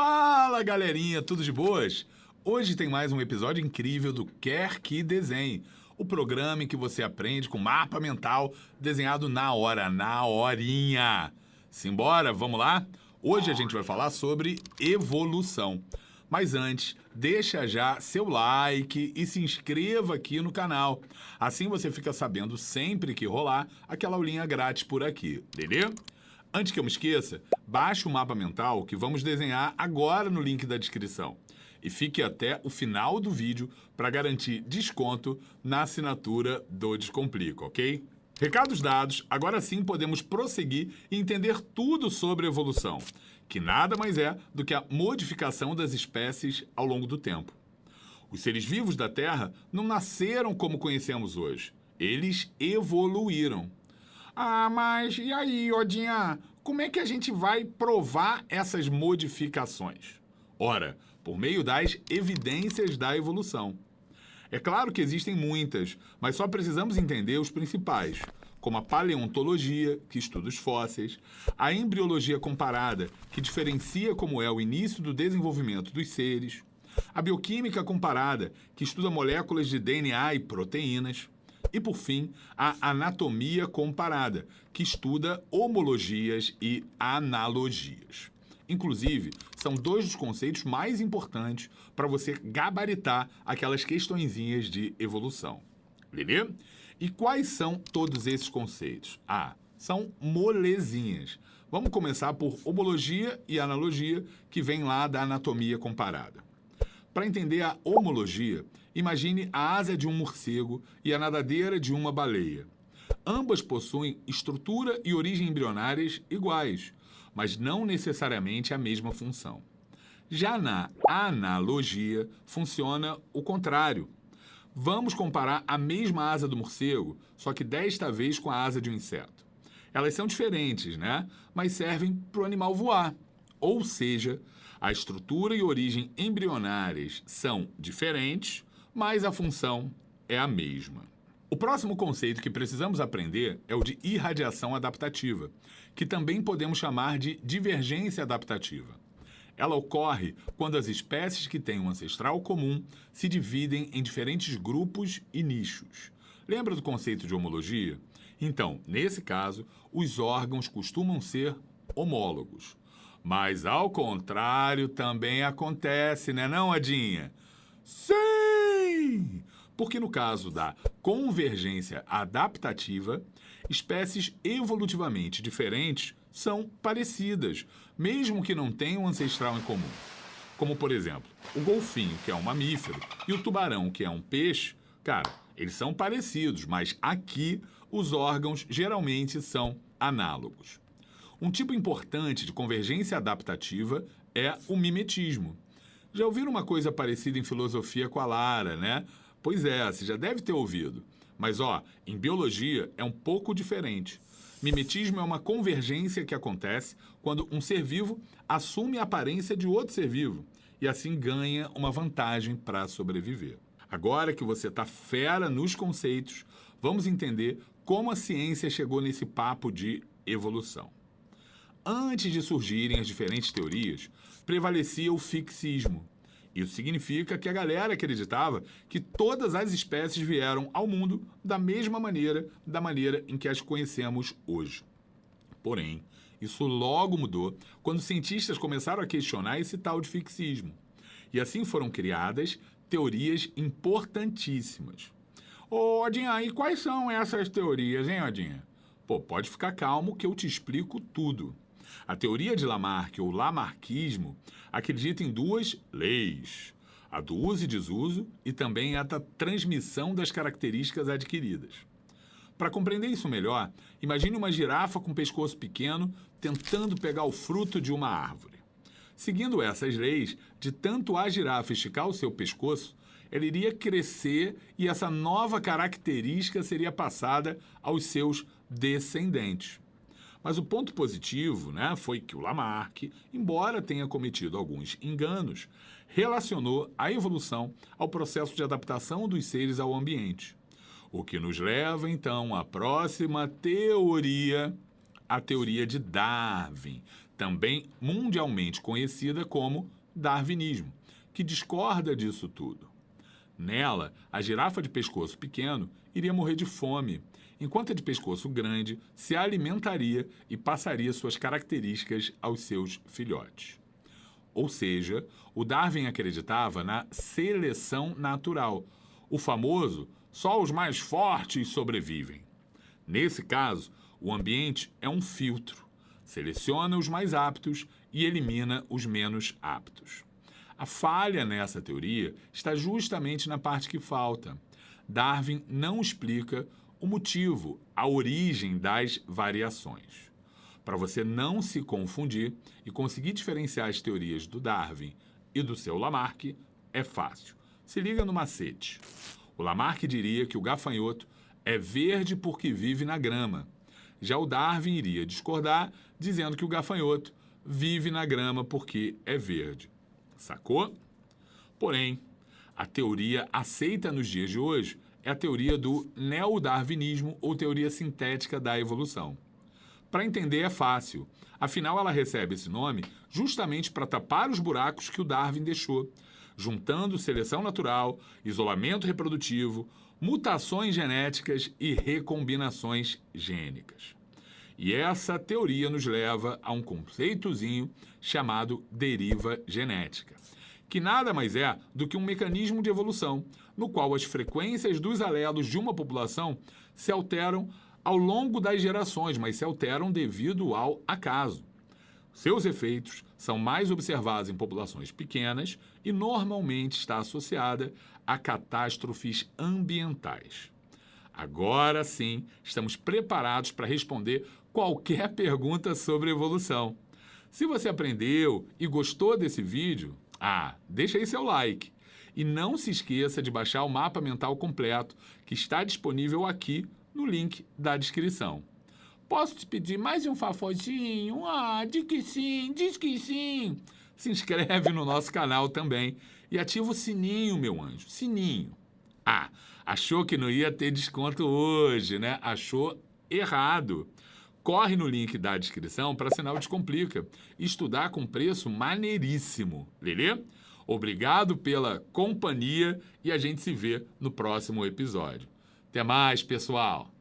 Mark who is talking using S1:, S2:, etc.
S1: Fala galerinha, tudo de boas? Hoje tem mais um episódio incrível do Quer Que Desenhe, o programa em que você aprende com mapa mental desenhado na hora, na horinha. Simbora, vamos lá? Hoje a gente vai falar sobre evolução. Mas antes, deixa já seu like e se inscreva aqui no canal. Assim você fica sabendo sempre que rolar aquela aulinha grátis por aqui, beleza? Antes que eu me esqueça, baixe o mapa mental que vamos desenhar agora no link da descrição. E fique até o final do vídeo para garantir desconto na assinatura do Descomplico, ok? Recados dados, agora sim podemos prosseguir e entender tudo sobre evolução, que nada mais é do que a modificação das espécies ao longo do tempo. Os seres vivos da Terra não nasceram como conhecemos hoje, eles evoluíram. Ah, mas e aí, Odinha? Como é que a gente vai provar essas modificações? Ora, por meio das evidências da evolução. É claro que existem muitas, mas só precisamos entender os principais, como a paleontologia, que estuda os fósseis, a embriologia comparada, que diferencia como é o início do desenvolvimento dos seres, a bioquímica comparada, que estuda moléculas de DNA e proteínas, e, por fim, a anatomia comparada, que estuda homologias e analogias. Inclusive, são dois dos conceitos mais importantes para você gabaritar aquelas questõezinhas de evolução. Beleza? E quais são todos esses conceitos? Ah, são molezinhas. Vamos começar por homologia e analogia, que vem lá da anatomia comparada. Para entender a homologia, imagine a asa de um morcego e a nadadeira de uma baleia. Ambas possuem estrutura e origem embrionárias iguais, mas não necessariamente a mesma função. Já na analogia, funciona o contrário. Vamos comparar a mesma asa do morcego, só que desta vez com a asa de um inseto. Elas são diferentes, né? Mas servem para o animal voar. Ou seja, a estrutura e origem embrionárias são diferentes, mas a função é a mesma. O próximo conceito que precisamos aprender é o de irradiação adaptativa, que também podemos chamar de divergência adaptativa. Ela ocorre quando as espécies que têm um ancestral comum se dividem em diferentes grupos e nichos. Lembra do conceito de homologia? Então, nesse caso, os órgãos costumam ser homólogos. Mas ao contrário também acontece, né não, Adinha? Sim! Porque no caso da convergência adaptativa, espécies evolutivamente diferentes são parecidas, mesmo que não tenham ancestral em comum. Como, por exemplo, o golfinho, que é um mamífero, e o tubarão, que é um peixe, cara, eles são parecidos, mas aqui os órgãos geralmente são análogos. Um tipo importante de convergência adaptativa é o mimetismo. Já ouviram uma coisa parecida em filosofia com a Lara, né? Pois é, você já deve ter ouvido. Mas, ó, em biologia é um pouco diferente. Mimetismo é uma convergência que acontece quando um ser vivo assume a aparência de outro ser vivo e assim ganha uma vantagem para sobreviver. Agora que você está fera nos conceitos, vamos entender como a ciência chegou nesse papo de evolução antes de surgirem as diferentes teorias, prevalecia o fixismo. Isso significa que a galera acreditava que todas as espécies vieram ao mundo da mesma maneira, da maneira em que as conhecemos hoje. Porém, isso logo mudou quando cientistas começaram a questionar esse tal de fixismo. E assim foram criadas teorias importantíssimas. Ô, Odinha, e quais são essas teorias, hein, Odinha? Pô, pode ficar calmo que eu te explico tudo. A teoria de Lamarck, ou Lamarckismo, acredita em duas leis, a do uso e desuso e também a da transmissão das características adquiridas. Para compreender isso melhor, imagine uma girafa com pescoço pequeno tentando pegar o fruto de uma árvore. Seguindo essas leis, de tanto a girafa esticar o seu pescoço, ela iria crescer e essa nova característica seria passada aos seus descendentes. Mas o ponto positivo né, foi que o Lamarck, embora tenha cometido alguns enganos, relacionou a evolução ao processo de adaptação dos seres ao ambiente. O que nos leva, então, à próxima teoria, a teoria de Darwin, também mundialmente conhecida como darwinismo, que discorda disso tudo. Nela, a girafa de pescoço pequeno iria morrer de fome, enquanto a de pescoço grande se alimentaria e passaria suas características aos seus filhotes. Ou seja, o Darwin acreditava na seleção natural, o famoso só os mais fortes sobrevivem. Nesse caso, o ambiente é um filtro, seleciona os mais aptos e elimina os menos aptos. A falha nessa teoria está justamente na parte que falta. Darwin não explica o motivo, a origem das variações. Para você não se confundir e conseguir diferenciar as teorias do Darwin e do seu Lamarck, é fácil. Se liga no macete. O Lamarck diria que o gafanhoto é verde porque vive na grama. Já o Darwin iria discordar, dizendo que o gafanhoto vive na grama porque é verde. Sacou? Porém, a teoria aceita nos dias de hoje é a teoria do neodarwinismo ou teoria sintética da evolução. Para entender é fácil, afinal ela recebe esse nome justamente para tapar os buracos que o Darwin deixou, juntando seleção natural, isolamento reprodutivo, mutações genéticas e recombinações gênicas. E essa teoria nos leva a um conceitozinho chamado deriva genética, que nada mais é do que um mecanismo de evolução, no qual as frequências dos alelos de uma população se alteram ao longo das gerações, mas se alteram devido ao acaso. Seus efeitos são mais observados em populações pequenas e normalmente está associada a catástrofes ambientais. Agora sim, estamos preparados para responder qualquer pergunta sobre evolução. Se você aprendeu e gostou desse vídeo, ah, deixa aí seu like. E não se esqueça de baixar o mapa mental completo, que está disponível aqui no link da descrição. Posso te pedir mais um favorzinho? Ah, diz que sim, diz que sim. Se inscreve no nosso canal também e ativa o sininho, meu anjo, sininho. Ah, achou que não ia ter desconto hoje, né? Achou errado. Corre no link da descrição para assinar o Descomplica estudar com preço maneiríssimo, beleza? Obrigado pela companhia e a gente se vê no próximo episódio. Até mais, pessoal!